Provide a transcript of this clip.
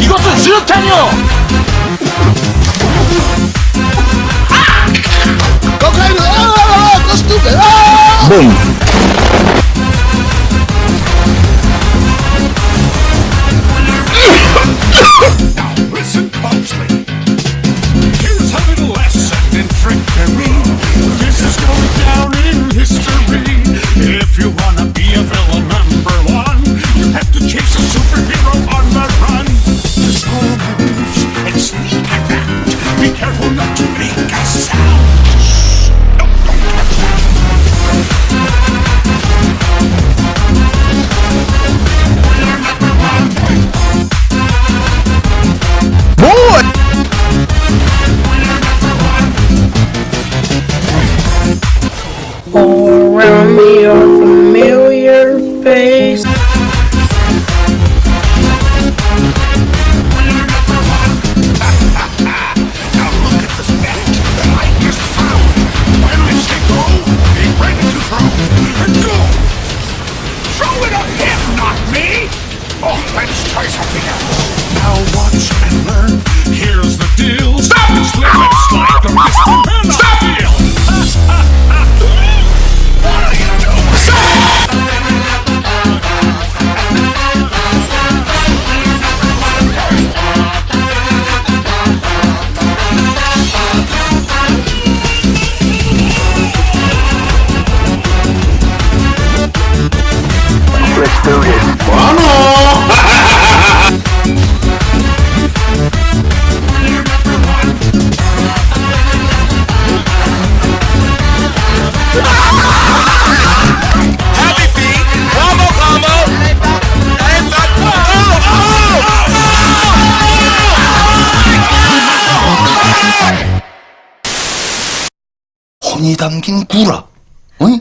이것은 수류탄이요! Be careful not to make a sound. Don't touch. Boy! Oh. If not me! Oh, let's try something else. Now watch and learn. 돈이 담긴 구라. 어이?